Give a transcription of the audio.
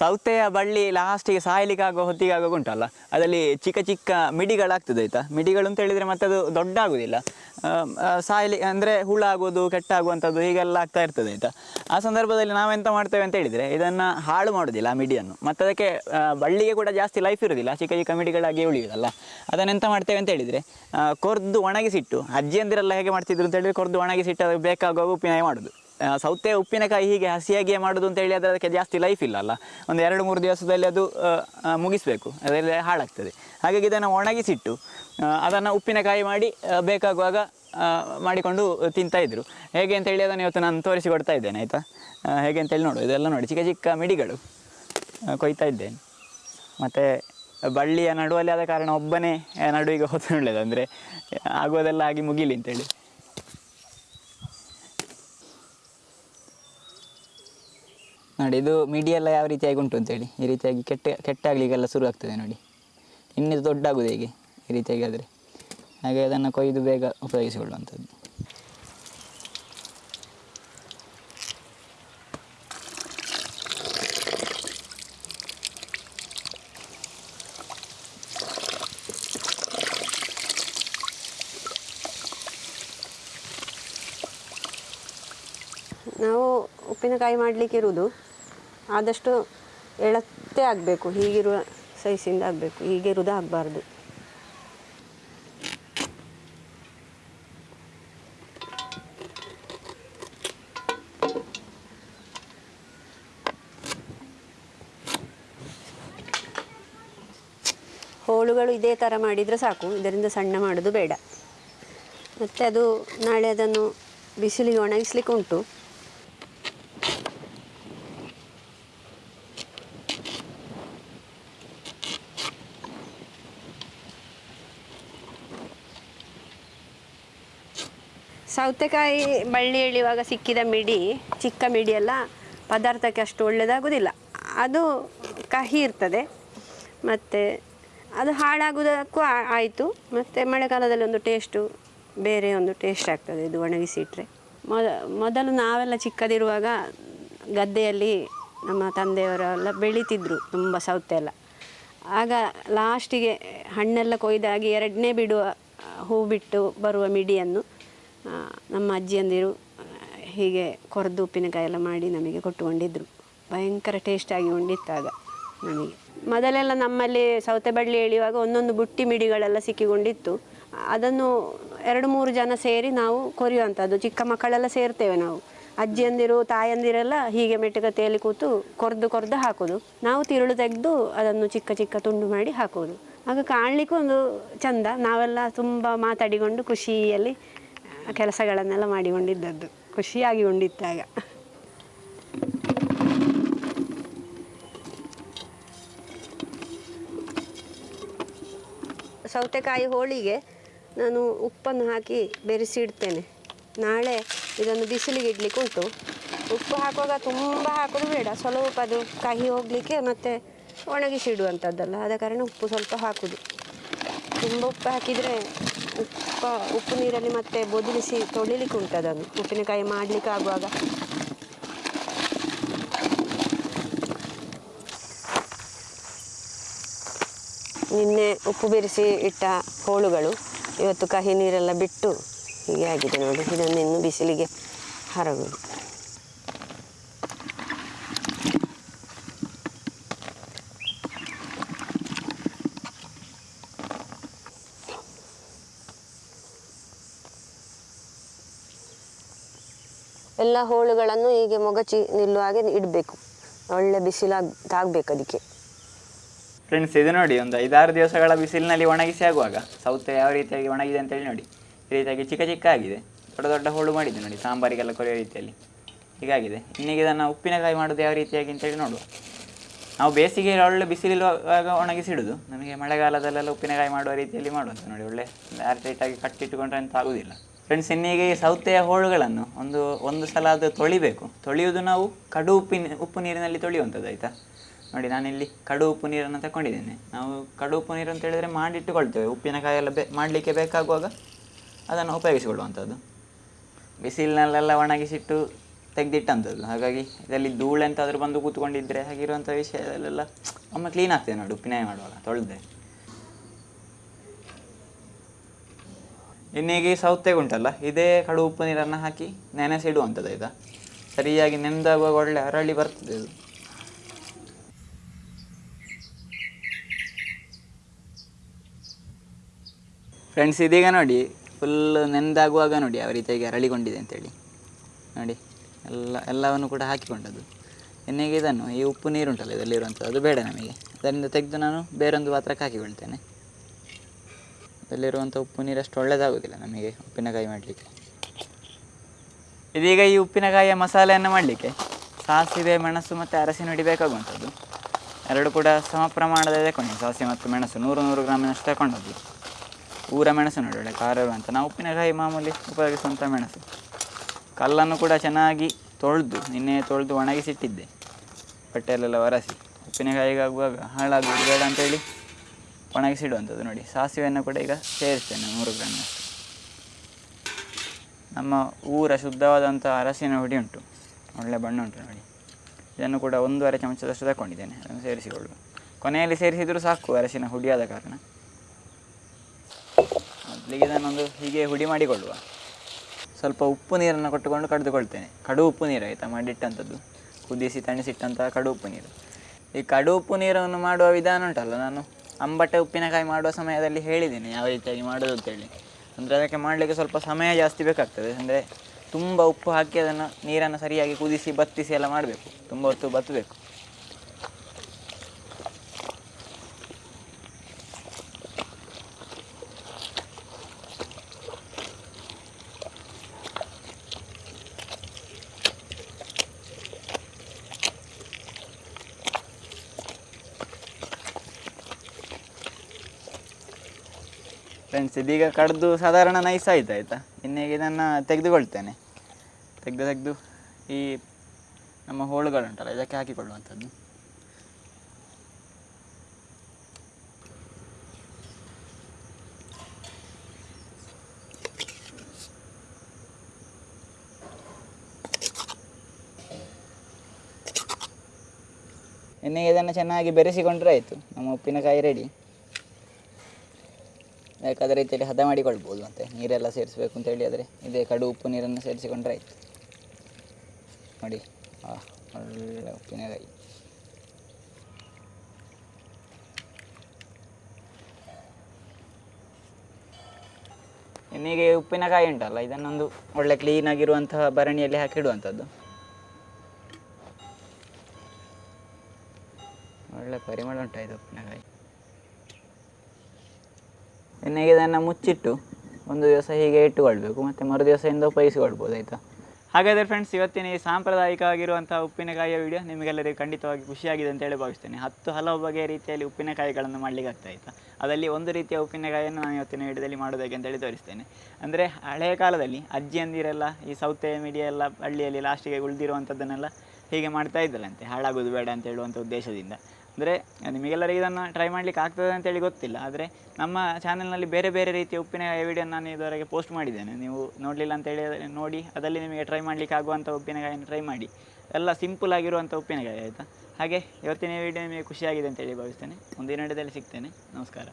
ಸೌತೆಯ ಬಳ್ಳಿ ಲಾಸ್ಟಿಗೆ ಸಾಯಲಿಕ್ಕಾಗುವ ಆಗೋ ಹೊತ್ತಿಗೆ ಆಗೋ ಉಂಟಲ್ಲ ಅದರಲ್ಲಿ ಚಿಕ್ಕ ಚಿಕ್ಕ ಮಿಡಿಗಳಾಗ್ತದೆ ಆಯ್ತಾ? ಮಿಡಿಗಳು ಅಂತ ಹೇಳಿದರೆ ಮತ್ತೆ ಅದು ದೊಡ್ಡ ಆಗೋದಿಲ್ಲ ಸಾಯಲಿ ಅಂದರೆ ಹುಳ ಆಗೋದು ಕೆಟ್ಟಾಗುವಂಥದ್ದು ಹೀಗೆಲ್ಲ ಆಗ್ತಾ ಇರ್ತದೆ ಆಯಿತಾ? ಆ ಸಂದರ್ಭದಲ್ಲಿ ನಾವೆಂತ ಮಾಡ್ತೇವೆ ಅಂತ ಹೇಳಿದರೆ ಇದನ್ನು ಹಾಳು ಮಾಡೋದಿಲ್ಲ ಆ ಮಿಡಿಯನ್ನು. ಮತ್ತು ಅದಕ್ಕೆ ಬಳ್ಳಿಗೆ ಕೂಡ ಜಾಸ್ತಿ ಲೈಫ್ ಇರೋದಿಲ್ಲ. ಚಿಕ್ಕ ಚಿಕ್ಕ ಮಿಡಿಗಳಾಗಿ ಉಳಿಯೋದಲ್ಲ. ಅದನ್ನೆಂತ ಮಾಡ್ತೇವೆ ಅಂತ ಹೇಳಿದರೆ ಕೊರ್ದು ಒಣಗಿಸಿಟ್ಟು ಅಜ್ಜಿಯಂದಿರೆಲ್ಲ ಹೇಗೆ ಮಾಡ್ತಿದ್ರು ಅಂತ ಹೇಳಿದ್ರೆ ಕೊರ್ದು ಒಣಗಿಸಿಟ್ಟು ಬೇಕಾಗುವ ಉಪ್ಪಿನಾಯಿ ಮಾಡೋದು. ಸೌತೆ ಉಪ್ಪಿನಕಾಯಿ ಹೀಗೆ ಹಸಿಯಾಗಿಯೇ ಮಾಡೋದು ಅಂತ ಹೇಳಿ ಅದಕ್ಕೆ ಜಾಸ್ತಿ ಲೈಫ್ ಇಲ್ಲ ಅಲ್ಲ? ಒಂದು ಎರಡು ಮೂರು ದಿವಸದಲ್ಲಿ ಅದು ಮುಗಿಸಬೇಕು. ಅದರಲ್ಲಿ ಹಾಳಾಗ್ತದೆ. ಹಾಗಾಗಿ ಇದನ್ನು ಒಣಗಿಸಿಟ್ಟು ಅದನ್ನು ಉಪ್ಪಿನಕಾಯಿ ಮಾಡಿ ಬೇಕಾಗುವಾಗ ಮಾಡಿಕೊಂಡು ತಿಂತಾಯಿದ್ರು ಹೇಗೆ ಅಂತ ಹೇಳಿ ಅದನ್ನು ಇವತ್ತು ನಾನು ತೋರಿಸಿಕೊಡ್ತಾ ಇದ್ದೇನೆ, ಆಯಿತಾ? ಹೇಗೆ ಅಂತೇಳಿ ನೋಡು. ಇದೆಲ್ಲ ನೋಡಿ, ಚಿಕ್ಕ ಚಿಕ್ಕ ಮಿಡಿಗಳು ಕೊಯ್ತಾ ಇದ್ದೇನೆ. ಮತ್ತು ಬಳ್ಳಿಯ ನಡುವಲ್ಲಿ ಆದ ಕಾರಣ ಒಬ್ಬನೇ ನಡುವಿಗೆ ಹೊತ್ತು ಒಳ್ಳೆಯದು ಅಂದರೆ ಆಗೋದೆಲ್ಲ ಆಗಿ ಮುಗಿಲಿ ಅಂತೇಳಿ ನೋಡಿ, ಇದು ಮಿಡಿ ಎಲ್ಲ ಯಾವ ರೀತಿಯಾಗಿ ಉಂಟು ಅಂತೇಳಿ ಈ ರೀತಿಯಾಗಿ ಕೆಟ್ಟ ಕೆಟ್ಟಾಗಲಿಕ್ಕೆಲ್ಲ ಶುರು ಆಗ್ತದೆ ನೋಡಿ. ಇನ್ನಿದು ದೊಡ್ಡ ಆಗೋದು ಹೇಗೆ, ಈ ರೀತಿಯಾಗಿ ಆದರೆ. ಹಾಗೆ ಅದನ್ನು ಕೊಯ್ದು ಬೇಗ ಉಪಯೋಗಿಸಿಕೊಳ್ಳುವಂಥದ್ದು. ನಾವು ಉಪ್ಪಿನಕಾಯಿ ಮಾಡಲಿಕ್ಕೆ ಇರುವುದು. ಆದಷ್ಟು ಎಳತ್ತೆ ಆಗಬೇಕು, ಹೀಗಿರುವ ಸೈಜಿಂದ ಆಗಬೇಕು, ಹೀಗೆ ಹೀಗಿರುವುದು ಆಗಬಾರ್ದು. ಹೋಳುಗಳು ಇದೇ ಥರ ಮಾಡಿದರೆ ಸಾಕು, ಇದರಿಂದ ಸಣ್ಣ ಮಾಡೋದು ಬೇಡ. ಮತ್ತು ಅದು ನಾಳೆ ಅದನ್ನು ಬಿಸಿಲಿಗೆ ಒಣಗಿಸ್ಲಿಕ್ಕೆ ಉಂಟು ಸೌತೆಕಾಯಿ ಬಳ್ಳಿ ಎಳೆಯುವಾಗ ಸಿಕ್ಕಿದ ಮಿಡಿ, ಚಿಕ್ಕ ಮಿಡಿ ಎಲ್ಲ ಪದಾರ್ಥಕ್ಕೆ ಅಷ್ಟು ಒಳ್ಳೆಯದಾಗೋದಿಲ್ಲ ಅದು ಕಹಿ ಇರ್ತದೆ. ಮತ್ತು ಅದು ಹಾಳಾಗೋದಕ್ಕೂ ಆಯಿತು. ಮತ್ತು ಮಳೆಗಾಲದಲ್ಲಿ ಒಂದು ಟೇಸ್ಟು ಬೇರೆ ಒಂದು ಟೇಸ್ಟ್ ಆಗ್ತದೆ ಇದು ಒಣಗಿಸಿ ಇಟ್ಟರೆ ಮೊದ, ಮೊದಲು ನಾವೆಲ್ಲ ಚಿಕ್ಕದಿರುವಾಗ ಗದ್ದೆಯಲ್ಲಿ ನಮ್ಮ ತಂದೆಯವರೆಲ್ಲ ಬೆಳೀತಿದ್ರು ತುಂಬ ಸೌತೆ ಎಲ್ಲ. ಆಗ ಲಾಸ್ಟಿಗೆ ಹಣ್ಣೆಲ್ಲ ಕೊಯ್ದಾಗಿ ಎರಡನೇ ಬಿಡುವ ಹೂ ಬಿಟ್ಟು ಬರುವ ಮಿಡಿಯನ್ನು ನಮ್ಮ ಅಜ್ಜಿಯಂದಿರು ಹೀಗೆ ಕೊರೆದು ಉಪ್ಪಿನಕಾಯಿ ಎಲ್ಲ ಮಾಡಿ ನಮಗೆ ಕೊಟ್ಟುಕೊಂಡಿದ್ರು. ಭಯಂಕರ ಟೇಸ್ಟಾಗಿ ಉಂಡಿತ್ತಾಗ ನಮಗೆ. ಮೊದಲೆಲ್ಲ ನಮ್ಮಲ್ಲಿ ಸೌತೆ ಬಳ್ಳಿ ಎಳೆಯುವಾಗ ಒಂದೊಂದು ಬುಟ್ಟಿ ಮಿಡಿಗಳೆಲ್ಲ ಸಿಕ್ಕಿಕೊಂಡಿತ್ತು. ಅದನ್ನು ಎರಡು ಮೂರು ಜನ ಸೇರಿ ನಾವು ಕೊರೆಯುವಂಥದ್ದು. ಚಿಕ್ಕ ಮಕ್ಕಳೆಲ್ಲ ಸೇರ್ತೇವೆ ನಾವು. ಅಜ್ಜಿಯಂದಿರು, ತಾಯಂದಿರೆಲ್ಲ ಹೀಗೆ ಮೆಟ್ಟುಗತೆಯಲ್ಲಿ ಕೂತು ಕೊರ್ದು ಕೊರ್ದು ಹಾಕೋದು. ನಾವು ತಿರುಳು ತೆಗೆದು ಅದನ್ನು ಚಿಕ್ಕ ಚಿಕ್ಕ ತುಂಡು ಮಾಡಿ ಹಾಕೋದು ಆಗ ಕಾಣಲಿಕ್ಕೂ ಒಂದು ಚಂದ. ನಾವೆಲ್ಲ ತುಂಬ ಮಾತಾಡಿಕೊಂಡು ಖುಷಿಯಲ್ಲಿ ಆ, ಕೆಲಸಗಳನ್ನೆಲ್ಲ ಮಾಡಿಕೊಂಡಿದ್ದದ್ದು. ಖುಷಿಯಾಗಿ ಉಂಡಿತ್ತಾಗ. ಸೌತೆಕಾಯಿ ಹೋಳಿಗೆ ನಾನು ಉಪ್ಪನ್ನು ಹಾಕಿ ಬೆರೆಸಿ ಇಡ್ತೇನೆ. ನಾಳೆ ಇದನ್ನು ಬಿಸಿಲಿಗೆ ಇಡ್ಲಿಕ್ಕೆ ಉಂಟು. ಉಪ್ಪು ಹಾಕುವಾಗ ತುಂಬ ಹಾಕೋದು ಬೇಡ. ಸ್ವಲ್ಪ ಅದು ಕಹಿ ಹೋಗಲಿಕ್ಕೆ ಮತ್ತು ಒಣಗಿಸಿಡುವಂಥದ್ದಲ್ಲ ಆದ ಕಾರಣ ಉಪ್ಪು ಸ್ವಲ್ಪ ಹಾಕೋದು. ತುಂಬ ಉಪ್ಪು ಹಾಕಿದರೆ ಉಪ್ಪ, ಉಪ್ಪು ನೀರಲ್ಲಿ ಮತ್ತೆ ಬೊದಲಿಸಿ ತೊಳಿಲಿಕ್ಕೆ ಉಂಟು ಅದನ್ನು. ಉಪ್ಪಿನಕಾಯಿ ಮಾಡಲಿಕ್ಕೆ ಆಗುವಾಗ. ನಿನ್ನೆ ಉಪ್ಪು ಬೆರೆಸಿ ಇಟ್ಟ ಹೋಳುಗಳು ಇವತ್ತು ಕಹಿ ನೀರೆಲ್ಲ ಬಿಟ್ಟು ಹೀಗೆ ಆಗಿದೆ ನೋಡಿ. ಇದನ್ನು ಇನ್ನು ಬಿಸಿಲಿಗೆ ಹರಗುದು. ಎಲ್ಲ ಹೋಳುಗಳನ್ನು ಹೀಗೆ ಮೊಗಚಿ ನಿಲ್ಲುವ ಹಾಗೆ ಇಡಬೇಕು. ಒಳ್ಳೆ ಬಿಸಿಲಾಗ್, ತಾಗಬೇಕು ಅದಕ್ಕೆ. ಫ್ರೆಂಡ್ಸ್ ಇದು ನೋಡಿ, ಒಂದು ಐದಾರು ದಿವಸಗಳ ಬಿಸಿಲಿನಲ್ಲಿ ಒಣಗಿಸಿ ಆಗುವಾಗ ಸೌತೆ ಯಾವ ರೀತಿಯಾಗಿ ಒಣಗಿದೆ ಅಂತೇಳಿ ನೋಡಿ. ಈ ರೀತಿಯಾಗಿ ಚಿಕ್ಕ ಚಿಕ್ಕ ಆಗಿದೆ ದೊಡ್ಡ ದೊಡ್ಡ ಹೋಳು ಮಾಡಿದೆ ನೋಡಿ, ಸಾಂಬಾರಿಗೆಲ್ಲ ಕೊರೆಯೋ ರೀತಿಯಲ್ಲಿ. ಹೀಗಾಗಿದೆ. ಇನ್ನೀಗ ಇದನ್ನು ಉಪ್ಪಿನಕಾಯಿ ಮಾಡೋದು ಯಾವ ರೀತಿಯಾಗಿ ಅಂತೇಳಿ ನೋಡುವ. ನಾವು ಬೇಸಿಗೆಯಲ್ಲಿ ಒಳ್ಳೆ ಬಿಸಿಲಿರುವಾಗ ಒಣಗಿಸಿಡುದು. ನಮಗೆ ಮಳೆಗಾಲದಲ್ಲೆಲ್ಲ ಉಪ್ಪಿನಕಾಯಿ ಮಾಡುವ ರೀತಿಯಲ್ಲಿ ಮಾಡುವಂಥ ನೋಡಿ. ಒಳ್ಳೆ ಆರ್ಟೈಟಾಗಿ ಕಟ್ಟಿಟ್ಟುಕೊಂಡ್ರೆ ಅಂತ ಆಗುದಿಲ್ಲ ಫ್ರೆಂಡ್ಸ್ ಇನ್ನೀಗ ಈ ಸೌತೆಯ ಹೋಳುಗಳನ್ನು ಒಂದು ಒಂದು ಸಲ ಅದು ತೊಳಿಬೇಕು. ತೊಳೆಯುವುದು ನಾವು ಕಡು ಉಪ್ಪಿನ, ಉಪ್ಪು ನೀರಿನಲ್ಲಿ ತೊಳೆಯುವಂಥದ್ದು, ಆಯಿತಾ? ನೋಡಿ, ನಾನಿಲ್ಲಿ ಕಡು ಉಪ್ಪು ನೀರನ್ನು ತಗೊಂಡಿದ್ದೇನೆ. ನಾವು ಕಡು ಉಪ್ಪು ನೀರು ಅಂತ ಹೇಳಿದರೆ ಮಾಡಿಟ್ಟುಕೊಳ್ತೇವೆ. ಉಪ್ಪಿನಕಾಯಿ ಎಲ್ಲ ಬೇ, ಮಾಡಲಿಕ್ಕೆ ಬೇಕಾಗುವಾಗ ಅದನ್ನು ಉಪಯೋಗಿಸಿಕೊಳ್ಳುವಂಥದ್ದು. ಬಿಸಿಲಿನಲ್ಲೆಲ್ಲ ಒಣಗಿಸಿಟ್ಟು ತೆಗೆದಿಟ್ಟಂಥದ್ದು. ಹಾಗಾಗಿ ಇದರಲ್ಲಿ ಧೂಳು ಎಂತಾದರೂ ಬಂದು ಕೂತ್ಕೊಂಡಿದ್ದರೆ ಹಾಗಿರುವಂಥ ವಿಷಯದಲ್ಲೆಲ್ಲ ಒಮ್ಮೆ ಕ್ಲೀನ್ ಆಗ್ತದೆ ನೋಡಿ ಉಪ್ಪಿನಕಾಯಿ ಮಾಡುವಾಗ ತೊಳೆದೆ ಇನ್ನೀಗ ಈ ಸೌತೆಗೆ ಉಂಟಲ್ಲ, ಇದೇ ಕಡು ಉಪ್ಪು ನೀರನ್ನು ಹಾಕಿ ನೆನೆಸಿಡುವಂಥದ್ದು ಈಗ ಸರಿಯಾಗಿ ನೆನೆದಾಗುವಾಗ ಒಳ್ಳೆ ಅರಳಿ ಬರ್ತದೆ ಇದು. ಫ್ರೆಂಡ್ಸ್ ಇದೀಗ ನೋಡಿ ಫುಲ್ ನೆನೆದಾಗುವಾಗ ನೋಡಿ ಯಾವ ರೀತಿಯಾಗಿ ಅರಳಿಕೊಂಡಿದೆ ಅಂತೇಳಿ. ನೋಡಿ, ಎಲ್ಲ, ಎಲ್ಲವನ್ನು ಕೂಡ ಹಾಕಿಕೊಂಡದ್ದು. ಎಣ್ಣೆಗೆ ಇದನ್ನು, ಈ ಉಪ್ಪು ನೀರುಂಟಲ್ಲ ಇದರಲ್ಲಿರುವಂಥದ್ದು, ಅದು ಬೇಡ ನಮಗೆ. ಅದರಿಂದ ತೆಗೆದು ನಾನು ಬೇರೊಂದು ಪಾತ್ರಕ್ಕೆ ಹಾಕಿಕೊಳ್ತೇನೆ. ಅದರಲ್ಲಿರುವಂಥ ಉಪ್ಪು ನೀರು ಅಷ್ಟು ನಮಗೆ ಉಪ್ಪಿನಕಾಯಿ ಮಾಡಲಿಕ್ಕೆ. ಇದೀಗ ಈ ಉಪ್ಪಿನಕಾಯಿಯ ಮಸಾಲೆಯನ್ನು ಮಾಡಲಿಕ್ಕೆ ಸಾಸಿವೆ, ಮೆಣಸು ಮತ್ತು ಅರಸಿನ ಹಿಡಿಬೇಕಾಗುವಂಥದ್ದು. ಎರಡು ಕೂಡ ಸಮ ಪ್ರಮಾಣದ ತಗೊಂಡು ಸಾಸಿವೆ ಮತ್ತು ಮೆಣಸು ನೂರು ನೂರು ಗ್ರಾಮಿನಷ್ಟು ತಗೊಂಡದ್ದು ಊರ ಮೆಣಸು ನೋಡಿ, ಒಳ್ಳೆ ಖಾರ ಇರುವಂಥ ನಾವು ಉಪ್ಪಿನಕಾಯಿ ಮಾಮೂಲಿ ಉಪಯೋಗಿಸುವಂಥ ಮೆಣಸು. ಕಲ್ಲನ್ನು ಕೂಡ ಚೆನ್ನಾಗಿ ತೊಳೆದು, ನಿನ್ನೆ ತೊಳೆದು ಒಣಗಿಸಿಟ್ಟಿದ್ದೆ. ಬಟ್ಟೆಯಲ್ಲೆಲ್ಲ ಒರೆಸಿ. ಉಪ್ಪಿನಕಾಯಿಗಾಗುವಾಗ ಹಾಳಾಗುವುದು ಬೇಡ ಅಂತೇಳಿ ಒಣಗಿಸಿಡುವಂಥದ್ದು ನೋಡಿ. ಸಾಸಿವೆಯನ್ನು ಕೂಡ ಈಗ ಸೇರಿಸ್ತೇನೆ ಮೂರು ಗ್ರಾಮಿನಷ್ಟು ನಮ್ಮ ಊರ ಶುದ್ಧವಾದಂಥ ಅರಸಿನ ಹುಡಿ ಉಂಟು. ಒಳ್ಳೆ ಬಣ್ಣ ಉಂಟು ನೋಡಿ. ಇದನ್ನು ಕೂಡ ಒಂದೂವರೆ ಚಮಚದಷ್ಟು ತಗೊಂಡಿದ್ದೇನೆ ಅದನ್ನು ಸೇರಿಸಿಕೊಳ್ಳುವ. ಕೊನೆಯಲ್ಲಿ ಸೇರಿಸಿದರೂ ಸಾಕು ಅರಸಿನ ಹುಡಿಯಾದ ಕಾರಣ. ಮೊದಲಿಗೆ ಇದನ್ನೊಂದು ಹೀಗೆ ಹುಡಿ ಮಾಡಿಕೊಳ್ಳುವ. ಸ್ವಲ್ಪ ಉಪ್ಪು ನೀರನ್ನು ಕೊಟ್ಟುಕೊಂಡು ಕಡಿದುಕೊಳ್ತೇನೆ. ಕಡು ಉಪ್ಪು ನೀರು ಆಯಿತಾ? ಮಾಡಿಟ್ಟಂಥದ್ದು. ಕುದಿಸಿ, ತಣಿಸಿಟ್ಟಂತಹ ಕಡು ಉಪ್ಪು ನೀರು. ಈ ಕಡು ಉಪ್ಪು ನೀರನ್ನು ಮಾಡುವ ವಿಧಾನ ಉಂಟಲ್ಲ, ನಾನು ಅಂಬಟೆ ಉಪ್ಪಿನಕಾಯಿ ಮಾಡುವ ಸಮಯದಲ್ಲಿ ಹೇಳಿದ್ದೇನೆ ಯಾವ ರೀತಿಯಾಗಿ ಮಾಡೋದು ಅಂತೇಳಿ. ಅಂದರೆ ಅದಕ್ಕೆ ಮಾಡಲಿಕ್ಕೆ ಸ್ವಲ್ಪ ಸಮಯ ಜಾಸ್ತಿ ಬೇಕಾಗ್ತದೆ. ಅಂದರೆ ತುಂಬ ಉಪ್ಪು ಹಾಕಿ ಅದನ್ನು ನೀರನ್ನು ಸರಿಯಾಗಿ ಕುದಿಸಿ, ಬತ್ತಿಸಿ ಎಲ್ಲ ಮಾಡಬೇಕು. ತುಂಬ ಹೊತ್ತು ಬತ್ತಬೇಕು. ಫ್ರೆಂಡ್ಸ್ ಇದೀಗ ಕಡ್ದು ಸಾಧಾರಣ ನೈಸ್ ಆಯ್ತು, ಆಯಿತಾ? ಇನ್ನೀಗ ಇದನ್ನು ತೆಗೆದುಕೊಳ್ತೇನೆ. ತೆಗೆದು ತೆಗೆದು ಈ ನಮ್ಮ ಹೋಳುಗಳುಂಟಲ್ಲ, ಇದಕ್ಕೆ ಹಾಕಿಕೊಳ್ಳುವಂಥದ್ದು. ಇನ್ನೀಗ ಇದನ್ನು ಚೆನ್ನಾಗಿ ಬೆರೆಸಿಕೊಂಡ್ರೆ ಆಯಿತು. ನಮ್ಮ ಉಪ್ಪಿನಕಾಯಿ ರೆಡಿ ಬೇಕಾದ ರೀತಿಯಲ್ಲಿ ಹದ ಮಾಡಿಕೊಳ್ಬೋದು ಮತ್ತು ನೀರೆಲ್ಲ ಸೇರಿಸಬೇಕು ಅಂತ ಹೇಳಿದರೆ ಇದೇ ಕಡು ಉಪ್ಪು ನೀರನ್ನು ಸೇರಿಸಿಕೊಂಡ್ರೆ ಆಯಿತು. ನೋಡಿ ಒಳ್ಳೆ ಉಪ್ಪಿನಕಾಯಿ ಇನ್ನೀಗ ಉಪ್ಪಿನಕಾಯಿ ಉಂಟಲ್ಲ, ಇದನ್ನೊಂದು ಒಳ್ಳೆ ಕ್ಲೀನಾಗಿರುವಂತಹ ಭರಣಿಯಲ್ಲಿ ಹಾಕಿಡುವಂಥದ್ದು ಒಳ್ಳೆ ಪರಿಮಳ ಉಂಟಾಯ್ತು ಉಪ್ಪಿನಕಾಯಿ ಎಣ್ಣೆಗೆ ಇದನ್ನು ಮುಚ್ಚಿಟ್ಟು ಒಂದು ದಿವಸ ಹೀಗೆ ಇಟ್ಟುಕೊಳ್ಬೇಕು. ಮತ್ತು ಮರು ದಿವಸದಿಂದ ಉಪಯೋಗಿಸಿಕೊಳ್ಬೋದು, ಆಯಿತಾ? ಹಾಗಾದರೆ ಫ್ರೆಂಡ್ಸ್ ಇವತ್ತಿನ ಈ ಸಾಂಪ್ರದಾಯಿಕವಾಗಿರುವಂಥ ಉಪ್ಪಿನಕಾಯಿಯ ವಿಡಿಯೋ ನಿಮಗೆಲ್ಲರಿಗೂ ಖಂಡಿತವಾಗಿ ಖುಷಿಯಾಗಿದೆ ಅಂತ ಹೇಳಿ ಭಾವಿಸ್ತೇನೆ. ಹತ್ತು ಹಲವು ಬಗೆಯ ರೀತಿಯಲ್ಲಿ ಉಪ್ಪಿನಕಾಯಿಗಳನ್ನು ಮಾಡಲಿಕ್ಕೆ ಆಗ್ತಾ ಆಯಿತಾ? ಅದರಲ್ಲಿ ಒಂದು ರೀತಿಯ ಉಪ್ಪಿನಕಾಯಿಯನ್ನು ನಾನು ಇವತ್ತಿನ ವಿಡಿಯೋದಲ್ಲಿ ಮಾಡೋದಕ್ಕೆ ಅಂತೇಳಿ ತೋರಿಸ್ತೇನೆ. ಅಂದರೆ ಹಳೆಯ ಕಾಲದಲ್ಲಿ ಅಜ್ಜಿಯಂದಿರೆಲ್ಲ ಈ ಸೌತೆ ಮೀಡಿಯಾ ಎಲ್ಲ ಹಳ್ಳಿಯಲ್ಲಿ ಲಾಸ್ಟಿಗೆ ಉಳಿದಿರುವಂಥದ್ದನ್ನೆಲ್ಲ ಹೀಗೆ ಮಾಡ್ತಾ ಇದ್ದಲ್ಲಂತೆ. ಹಾಳಾಗೋದು ಬೇಡ ಅಂತ ಹೇಳುವಂಥ ಉದ್ದೇಶದಿಂದ. ಅಂದರೆ ನಿಮಗೆಲ್ಲರಿಗೆ ಇದನ್ನು ಟ್ರೈ ಮಾಡಲಿಕ್ಕೆ ಆಗ್ತದೆ ಅಂತೇಳಿ ಗೊತ್ತಿಲ್ಲ. ಆದರೆ ನಮ್ಮ ಚಾನಲ್ನಲ್ಲಿ ಬೇರೆ ಬೇರೆ ರೀತಿಯ ಉಪ್ಪಿನಕಾಯಿ ವಿಡಿಯೋ ನಾನು ಇದುವರೆಗೆ ಪೋಸ್ಟ್ ಮಾಡಿದ್ದೇನೆ. ನೀವು ನೋಡಲಿಲ್ಲ ಅಂತೇಳಿ ನೋಡಿ, ಅದರಲ್ಲಿ ನಿಮಗೆ ಟ್ರೈ ಮಾಡಲಿಕ್ಕೆ ಆಗುವಂಥ ಉಪ್ಪಿನಕಾಯಿಯನ್ನು ಟ್ರೈ ಮಾಡಿ. ಎಲ್ಲ ಸಿಂಪಲ್ ಆಗಿರುವಂಥ ಉಪ್ಪಿನಕಾಯಿ, ಆಯಿತಾ? ಹಾಗೆ, ಇವತ್ತಿನ ವಿಡಿಯೋ ನಿಮಗೆ ಖುಷಿಯಾಗಿದೆ ಅಂತೇಳಿ ಭಾವಿಸ್ತೇನೆ. ಮುಂದಿನ ವಿಡಿಯೋದಲ್ಲಿ ಸಿಗ್ತೇನೆ. ನಮಸ್ಕಾರ.